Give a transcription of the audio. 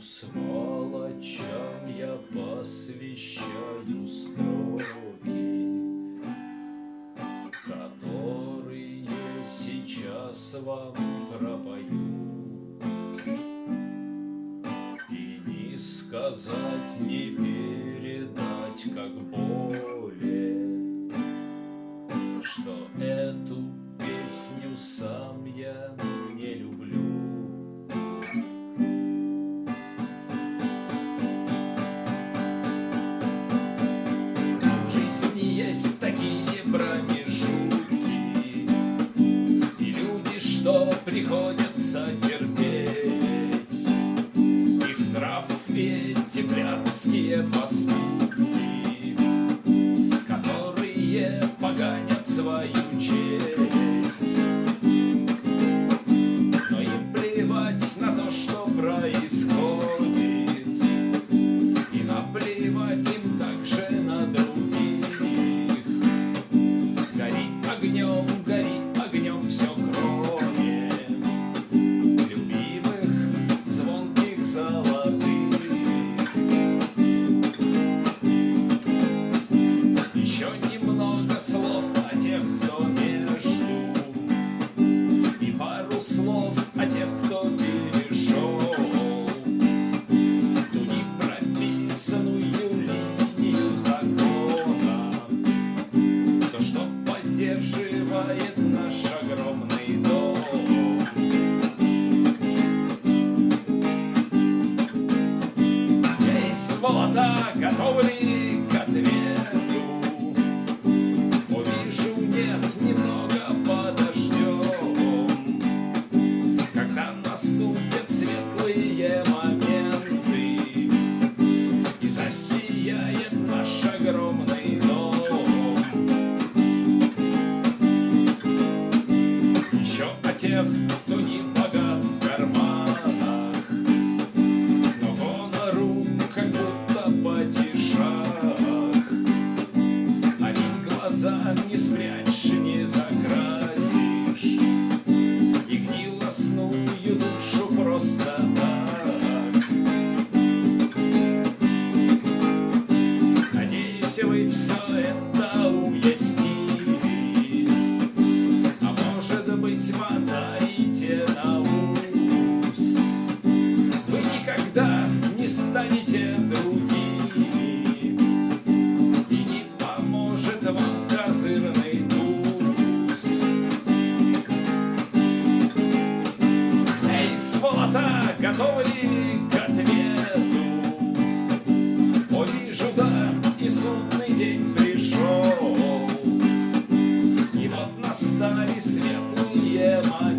Сволочам я посвящаю строки, Которые сейчас вам пропою. И не сказать, не передать, как более, Что эту песню сам я не что приходится терпеть. Их нрав и эти блядские поступки Которые поганят свою Эй, сволота, готовы к ответу? Увижу, нет, немного подождем Когда наступят светлые моменты И засияет наш огромный дом Еще о тех, глаза не спрячешь, не закрасишь И гнилостную душу просто так. Надеюсь, вы все это уяснили ли к ответу? О, вижу, да, и судный день пришел И вот настали светлые моменты